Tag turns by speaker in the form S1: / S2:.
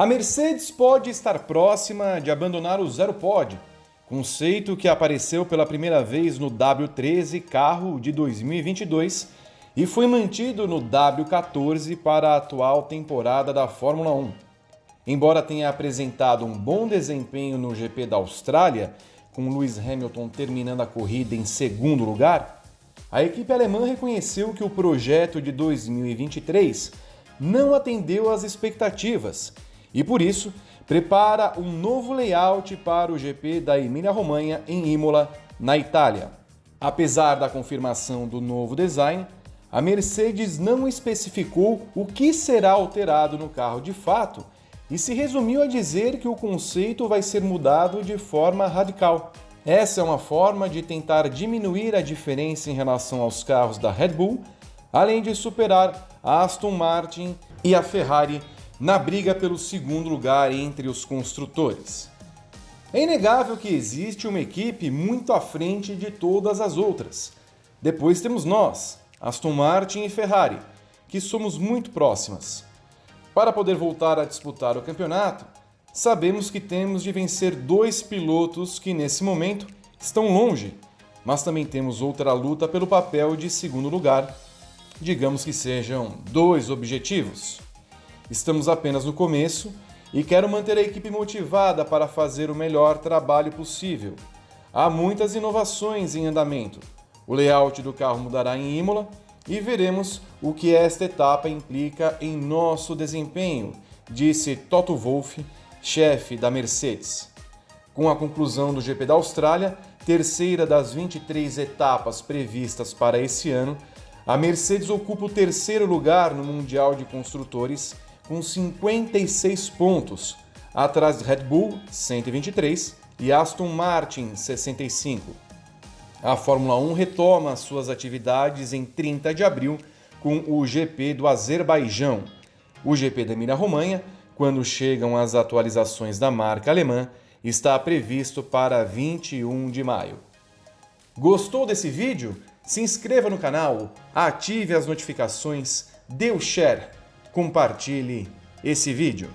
S1: A Mercedes pode estar próxima de abandonar o Zero Pod, conceito que apareceu pela primeira vez no W13 carro de 2022 e foi mantido no W14 para a atual temporada da Fórmula 1. Embora tenha apresentado um bom desempenho no GP da Austrália, com Lewis Hamilton terminando a corrida em segundo lugar, a equipe alemã reconheceu que o projeto de 2023 não atendeu às expectativas e, por isso, prepara um novo layout para o GP da Emília-Romanha em Imola, na Itália. Apesar da confirmação do novo design, a Mercedes não especificou o que será alterado no carro de fato e se resumiu a dizer que o conceito vai ser mudado de forma radical. Essa é uma forma de tentar diminuir a diferença em relação aos carros da Red Bull, além de superar a Aston Martin e a Ferrari na briga pelo segundo lugar entre os construtores. É inegável que existe uma equipe muito à frente de todas as outras. Depois temos nós, Aston Martin e Ferrari, que somos muito próximas. Para poder voltar a disputar o campeonato, sabemos que temos de vencer dois pilotos que nesse momento estão longe, mas também temos outra luta pelo papel de segundo lugar. Digamos que sejam dois objetivos. Estamos apenas no começo e quero manter a equipe motivada para fazer o melhor trabalho possível. Há muitas inovações em andamento. O layout do carro mudará em Imola e veremos o que esta etapa implica em nosso desempenho, disse Toto Wolff, chefe da Mercedes. Com a conclusão do GP da Austrália, terceira das 23 etapas previstas para esse ano, a Mercedes ocupa o terceiro lugar no Mundial de Construtores com 56 pontos, atrás de Red Bull, 123, e Aston Martin, 65. A Fórmula 1 retoma suas atividades em 30 de abril com o GP do Azerbaijão. O GP da Emília-Romanha, quando chegam as atualizações da marca alemã, está previsto para 21 de maio. Gostou desse vídeo? Se inscreva no canal, ative as notificações, dê o share compartilhe esse vídeo.